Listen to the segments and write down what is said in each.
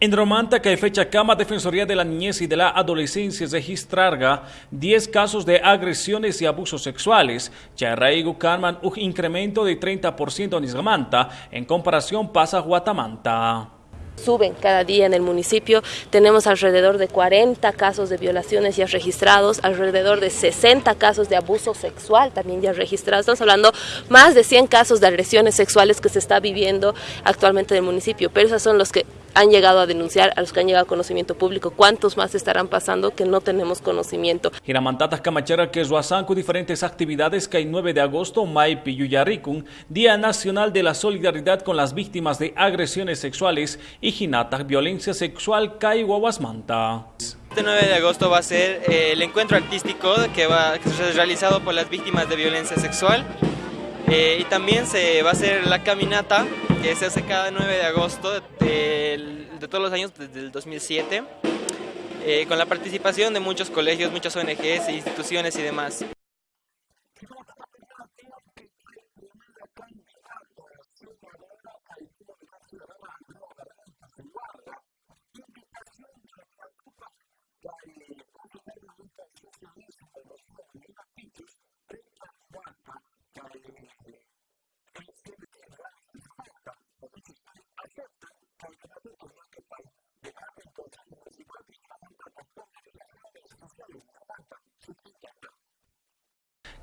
En Romanta, y fecha Cama Defensoría de la Niñez y de la Adolescencia registrarga 10 casos de agresiones y abusos sexuales. Charraigo Carman, un incremento de 30% en Isgamanta en comparación pasa Guatamanta suben cada día en el municipio. Tenemos alrededor de 40 casos de violaciones ya registrados, alrededor de 60 casos de abuso sexual también ya registrados. Estamos hablando más de 100 casos de agresiones sexuales que se está viviendo actualmente en el municipio, pero esos son los que han llegado a denunciar, a los que han llegado a conocimiento público. ¿Cuántos más estarán pasando que no tenemos conocimiento? Giramantatas Camachera que con diferentes actividades que hay 9 de agosto, Maipi Yuyarikun, Día Nacional de la Solidaridad con las Víctimas de Agresiones Sexuales y Ginatas Violencia Sexual Kai Manta. Este 9 de agosto va a ser eh, el encuentro artístico que va a ser realizado por las víctimas de violencia sexual eh, y también se va a hacer la caminata que se hace cada 9 de agosto de, todos los años desde el 2007, eh, con la participación de muchos colegios, muchas ONGs, instituciones y demás.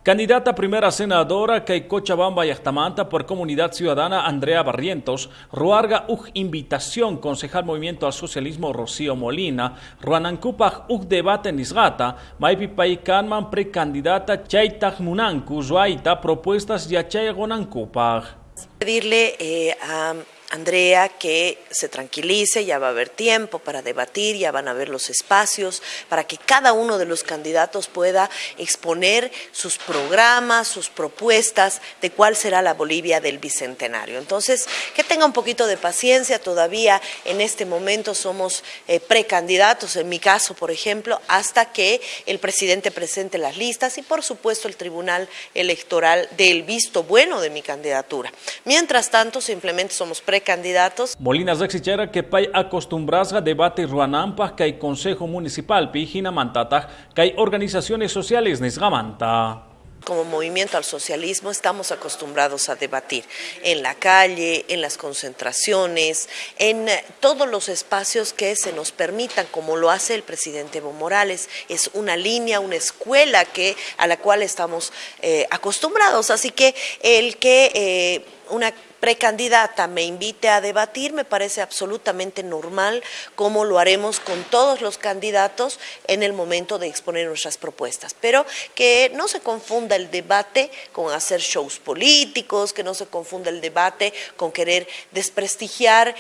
Candidata primera senadora que Cochabamba y Astamanta por Comunidad Ciudadana Andrea Barrientos, Ruarga Uj Invitación, concejal Movimiento al Socialismo Rocío Molina, Ruanancupaj Uj Debate Nisgata, Maipipay Kanman precandidata Chaitaj Munanku, Zuaita, propuestas Yachay Gonancupaj. Pedirle eh, Andrea que se tranquilice, ya va a haber tiempo para debatir, ya van a haber los espacios para que cada uno de los candidatos pueda exponer sus programas, sus propuestas de cuál será la Bolivia del Bicentenario. Entonces, que tenga un poquito de paciencia, todavía en este momento somos eh, precandidatos, en mi caso, por ejemplo, hasta que el presidente presente las listas y, por supuesto, el Tribunal Electoral del visto bueno de mi candidatura. Mientras tanto, simplemente somos precandidatos candidatos. Molina Zaxichera que pay acostumbras a debate ruanampa que hay Consejo Municipal Pijina Mantata que hay organizaciones sociales Nesgamanta. Como movimiento al socialismo estamos acostumbrados a debatir en la calle, en las concentraciones, en todos los espacios que se nos permitan, como lo hace el presidente Evo Morales. Es una línea, una escuela que, a la cual estamos eh, acostumbrados. Así que el que eh, una precandidata me invite a debatir, me parece absolutamente normal, como lo haremos con todos los candidatos en el momento de exponer nuestras propuestas. Pero que no se confunda el debate con hacer shows políticos, que no se confunda el debate con querer desprestigiar